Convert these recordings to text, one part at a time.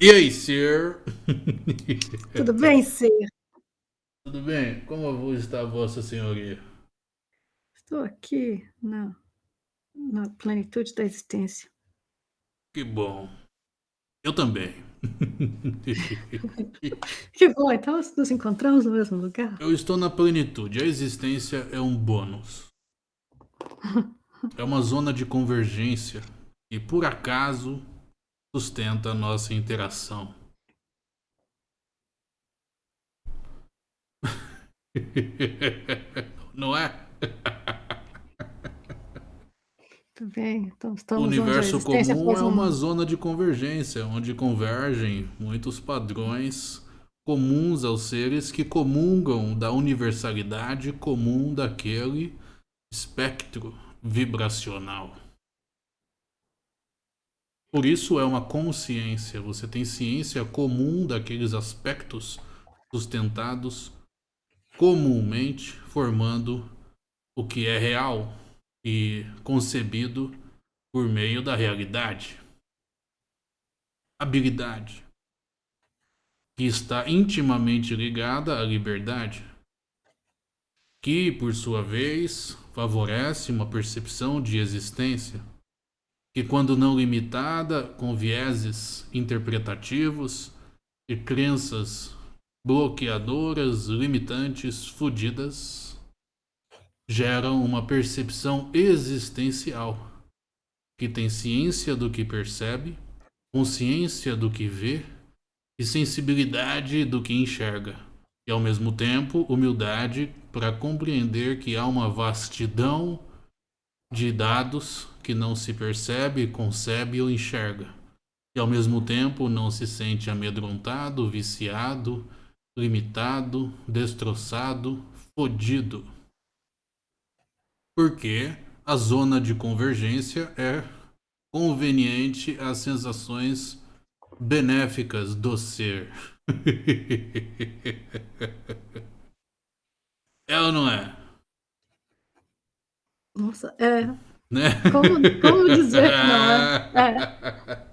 E aí, Sir? Tudo bem, Sir? Tudo bem? Como está Vossa Senhoria? Estou aqui na na plenitude da existência. Que bom. Eu também. Que bom, então nos encontramos no mesmo lugar? Eu estou na plenitude. A existência é um bônus. É uma zona de convergência e, por acaso, sustenta a nossa interação. Não é? Tudo bem, então O estamos a universo comum é um uma zona de convergência, onde convergem muitos padrões comuns aos seres que comungam da universalidade comum daquele espectro vibracional. Por isso é uma consciência, você tem ciência comum daqueles aspectos sustentados comumente, formando o que é real e concebido por meio da realidade. Habilidade que está intimamente ligada à liberdade, que, por sua vez, favorece uma percepção de existência que, quando não limitada com vieses interpretativos e crenças bloqueadoras, limitantes, fudidas, geram uma percepção existencial que tem ciência do que percebe, consciência do que vê e sensibilidade do que enxerga, e ao mesmo tempo humildade para compreender que há uma vastidão de dados que não se percebe, concebe ou enxerga, e ao mesmo tempo não se sente amedrontado, viciado, limitado, destroçado, fodido. Porque a zona de convergência é conveniente às sensações benéficas do ser. É ou não é? Nossa, é. Né? Como como dizer que não é? É.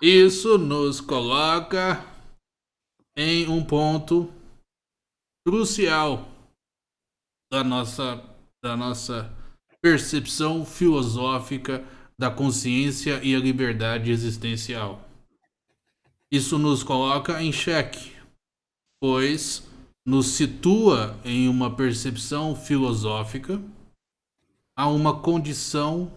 Isso nos coloca em um ponto crucial da nossa da nossa percepção filosófica da consciência e a liberdade existencial. Isso nos coloca em xeque, pois nos situa em uma percepção filosófica a uma condição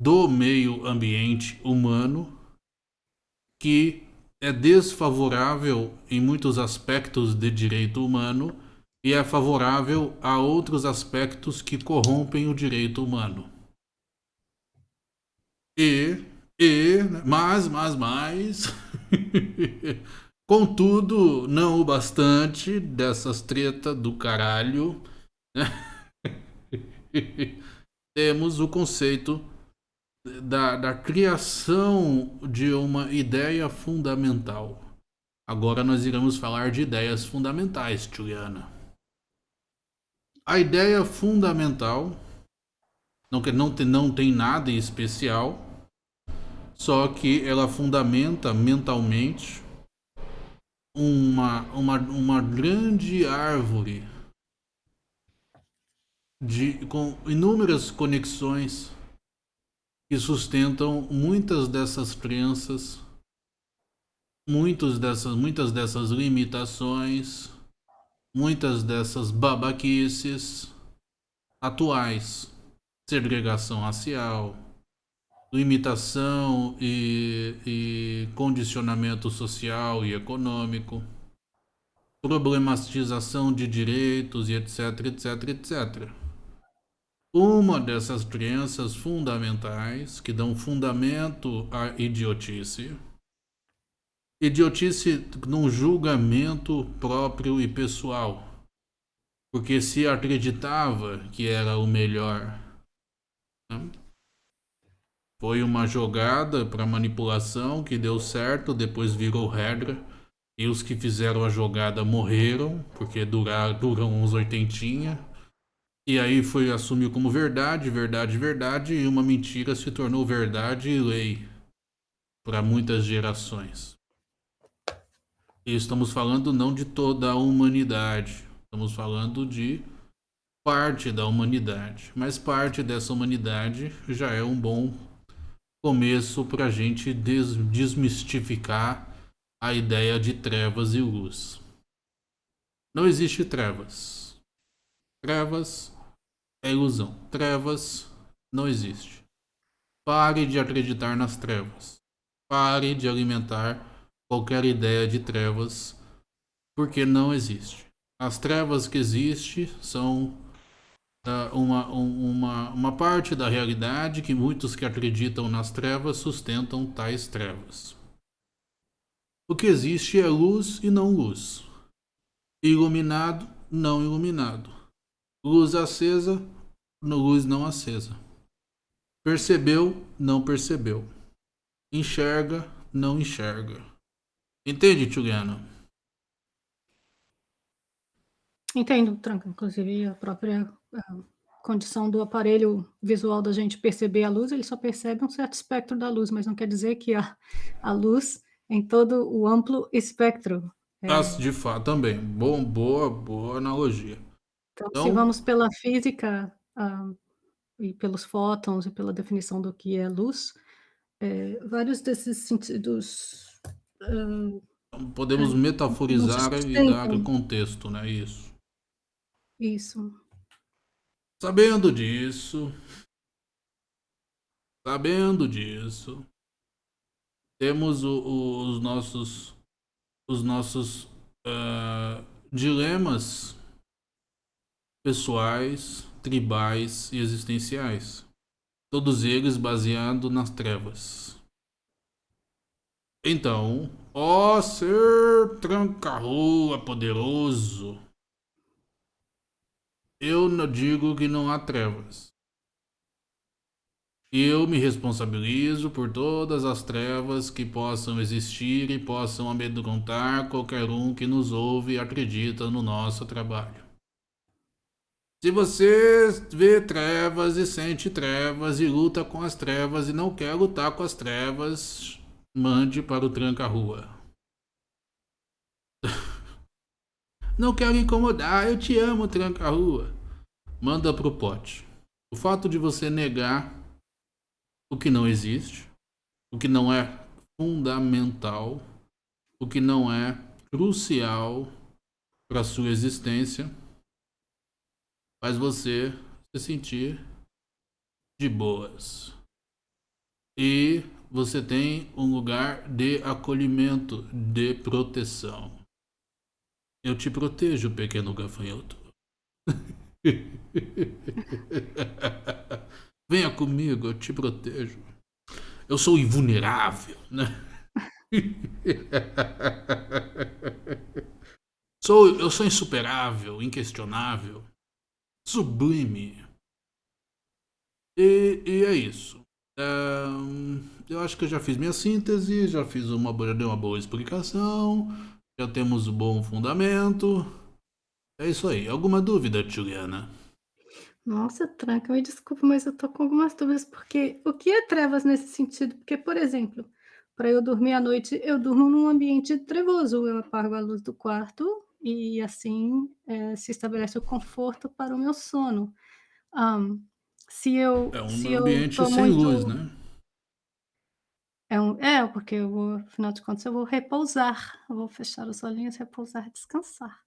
do meio ambiente humano que é desfavorável em muitos aspectos de direito humano e é favorável a outros aspectos que corrompem o direito humano. E, e, mas, mas, mas, contudo, não o bastante dessas tretas do caralho, né? temos o conceito da, da criação de uma ideia fundamental. Agora nós iremos falar de ideias fundamentais, Juliana. A ideia fundamental não, não, tem, não tem nada em especial, só que ela fundamenta mentalmente uma, uma, uma grande árvore de, com inúmeras conexões que sustentam muitas dessas crenças, muitos dessas, muitas dessas limitações, muitas dessas babaquices atuais, segregação racial, limitação e, e condicionamento social e econômico, problematização de direitos e etc, etc, etc. Uma dessas crenças fundamentais que dão fundamento à idiotice, idiotice num julgamento próprio e pessoal, porque se acreditava que era o melhor. Né? Foi uma jogada para manipulação que deu certo, depois virou regra. E os que fizeram a jogada morreram, porque durar, duram uns oitentinha. E aí foi assumiu como verdade, verdade, verdade, e uma mentira se tornou verdade e lei para muitas gerações. E estamos falando não de toda a humanidade, estamos falando de parte da humanidade. Mas parte dessa humanidade já é um bom começo para a gente des desmistificar a ideia de trevas e luz. Não existe trevas. Trevas é ilusão. Trevas não existe. Pare de acreditar nas trevas. Pare de alimentar qualquer ideia de trevas, porque não existe. As trevas que existem são uh, uma, um, uma, uma parte da realidade que muitos que acreditam nas trevas sustentam tais trevas. O que existe é luz e não luz. Iluminado, não iluminado. Luz acesa, luz não acesa. Percebeu, não percebeu. Enxerga, não enxerga. Entende, Juliana? Entendo, Tranca. Inclusive, a própria a condição do aparelho visual da gente perceber a luz, ele só percebe um certo espectro da luz, mas não quer dizer que a, a luz em todo o amplo espectro. É... Ah, de fato, também. Bom, boa, boa analogia. Então, então... se vamos pela física, uh, e pelos fótons e pela definição do que é luz, é, vários desses sentidos. Uh, Podemos é, metaforizar e dar contexto, né? Isso. Isso. Sabendo disso, sabendo disso, temos o, o, os nossos, os nossos uh, dilemas pessoais, tribais e existenciais, todos eles baseados nas trevas. Então, ó ser tranca-rua poderoso, eu não digo que não há trevas. Eu me responsabilizo por todas as trevas que possam existir e possam amedrontar qualquer um que nos ouve e acredita no nosso trabalho. Se você vê trevas e sente trevas e luta com as trevas e não quer lutar com as trevas, mande para o tranca-rua. não quero incomodar, eu te amo, tranca-rua. Manda pro pote. O fato de você negar o que não existe, o que não é fundamental, o que não é crucial para sua existência faz você se sentir de boas. E você tem um lugar de acolhimento, de proteção. Eu te protejo, pequeno gafanhoto. Venha comigo, eu te protejo. Eu sou invulnerável, né? sou, eu sou insuperável, inquestionável sublime. E, e é isso. eu acho que eu já fiz minha síntese, já fiz uma, dei uma boa explicação, já temos um bom fundamento. É isso aí. Alguma dúvida, Juliana? Nossa, Tranca, me desculpa, mas eu tô com algumas dúvidas, porque o que é trevas nesse sentido? Porque, por exemplo, para eu dormir à noite, eu durmo num ambiente trevoso, eu apago a luz do quarto, e assim é, se estabelece o conforto para o meu sono. Um, se eu é um se ambiente sem muito... luz, né? É, um, é, porque eu vou, afinal de contas, eu vou repousar, eu vou fechar os olhinhos, repousar, descansar.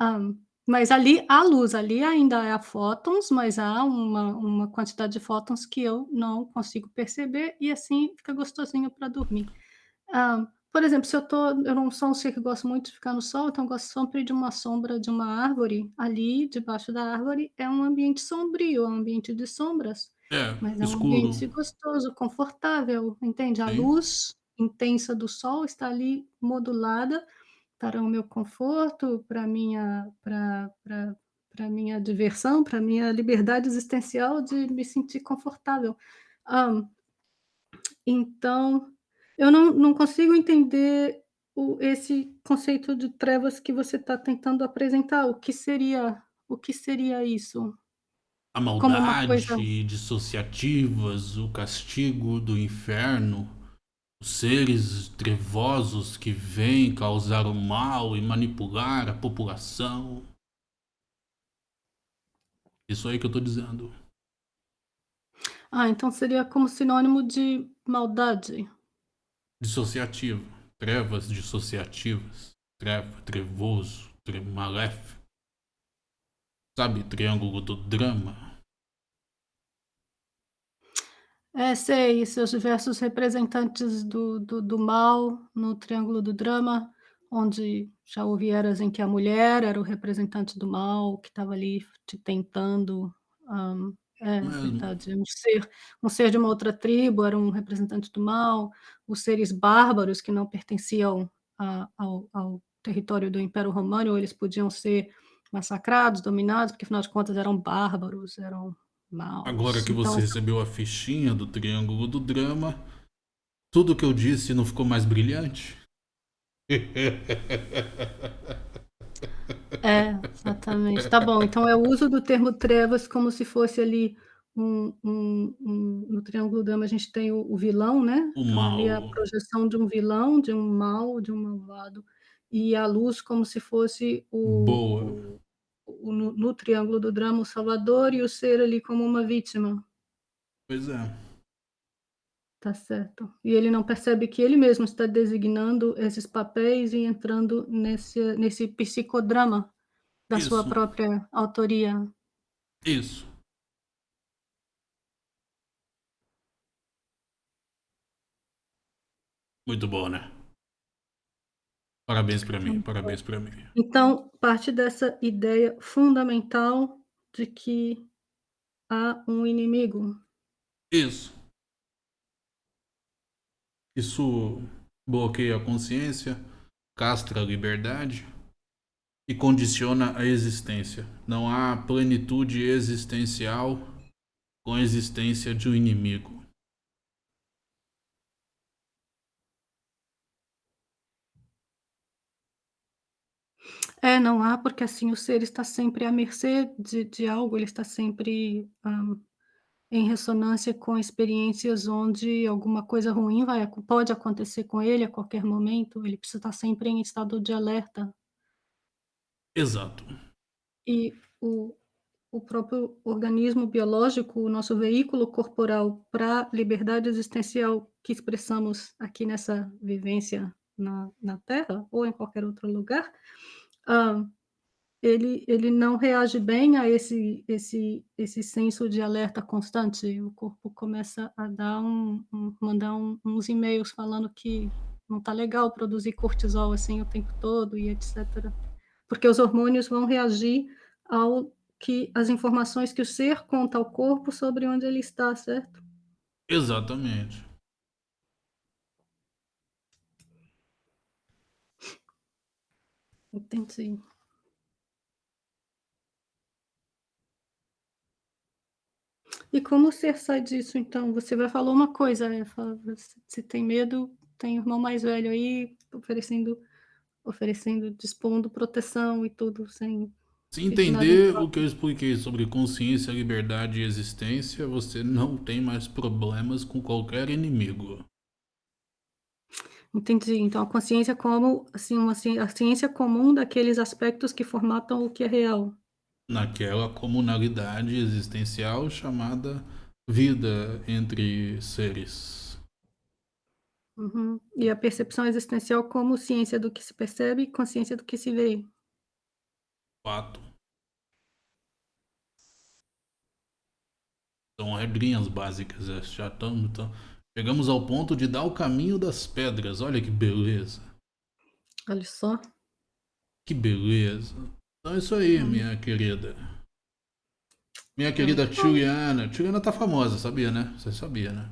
Um, mas ali há luz, ali ainda há fótons, mas há uma, uma quantidade de fótons que eu não consigo perceber e assim fica gostosinho para dormir. Um, por exemplo, se eu tô eu não sou um ser que gosta muito de ficar no sol, então eu gosto sempre de uma sombra de uma árvore, ali debaixo da árvore é um ambiente sombrio, é um ambiente de sombras, É, mas é um escuro. ambiente gostoso, confortável, entende? A Sim. luz intensa do sol está ali modulada para o meu conforto, para minha para para minha diversão, para minha liberdade existencial de me sentir confortável. Hã, então eu não não consigo entender o esse conceito de trevas que você está tentando apresentar. O que seria o que seria isso? A uma coisa maldade dissociativas, o castigo do inferno, Os seres trevosos que vêm causar o mal e manipular a população. Isso aí que eu tô dizendo. Ah, então seria como sinônimo de maldade. Dissociativo. Trevas dissociativas. Treva, trevoso, tre maléfico. Sabe, triângulo do drama? É, sei, seus diversos representantes do do do mal no triângulo do drama, onde já houve eras em que a mulher era o representante do mal, que estava ali te tentando, hã, é Mesmo. verdade, um ser um ser de uma outra tribo era um representante do mal, os seres bárbaros que não pertenciam a ao ao território do Império Romano, eles podiam ser massacrados, dominados, porque afinal de contas eram bárbaros, eram Agora maus, que então você recebeu a fichinha do triângulo do drama, tudo o que eu disse não ficou mais brilhante? É, exatamente. Tá bom, então é o uso do termo trevas como se fosse ali um um um no triângulo drama a gente tem o o vilão, né, O então é a mal. projeção de um vilão, de um mal, de um malvado, e a luz como se fosse o Boa. o o no no triângulo do drama o salvador e o ser ali como uma vítima. Pois é. Tá certo. E ele não percebe que ele mesmo está designando esses papéis e entrando nesse nesse psicodrama da sua Isso. própria autoria. Isso. Muito bom, né? Parabéns pra mim, parabéns pra mim. Então, parte dessa ideia fundamental de que há um inimigo. Isso. Isso bloqueia a consciência, castra a liberdade e condiciona a existência. Não há plenitude existencial com a existência de um inimigo. É, não há, porque assim o ser está sempre à mercê de de algo, ele está sempre, hã, em ressonância com experiências onde alguma coisa ruim vai pode acontecer com ele a qualquer momento, ele precisa estar sempre em estado de alerta. Exato. E o o próprio organismo biológico, o nosso veículo corporal pra liberdade existencial que expressamos aqui nessa vivência na na Terra ou em qualquer outro lugar, hã, ele ele não reage bem a esse esse esse senso de alerta constante, o corpo começa a dar um um mandar um uns e-mails falando que não tá legal produzir cortisol, assim, o tempo todo e etcétera. Porque os hormônios vão reagir ao que as informações que o ser conta ao corpo sobre onde ele está, certo? Exatamente. Entendi. E como ser sai disso então? Você vai falou uma coisa, eh, fala se tem medo, tem irmão mais velho aí oferecendo oferecendo dispondo proteção e tudo sem Se entender o que eu expliquei sobre consciência, liberdade e existência, você não tem mais problemas com qualquer inimigo. Entendi, então a consciência como, assim, uma a ciência comum daqueles aspectos que formatam o que é real. Naquela comunalidade existencial chamada vida entre seres. Uhum. E a percepção existencial como ciência do que se percebe e consciência do que se vê. Fato. São regrinhas básicas, eh, já estamos então chegamos ao ponto de dar o caminho das pedras, olha que beleza. Olha só. Que beleza. Então é isso aí, Hum. minha querida. Minha querida muito bom. Juliana. Juliana tá famosa, sabia, né? Você sabia, né?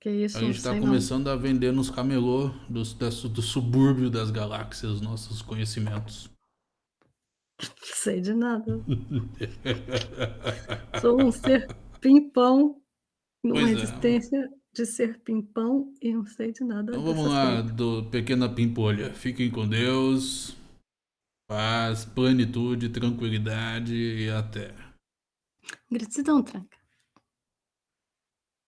Que A isso, não gente tá sei não. começando a vender nos camelô dos do subúrbio das galáxias, nossos conhecimentos. Sei de nada. Sou um ser pimpão, numa Pois é. existência de ser pimpão e não sei de nada Então vamos lá, coisas. do pequena pimpolha. Fiquem com Deus, paz, plenitude, tranquilidade e até. Gratidão, tranca.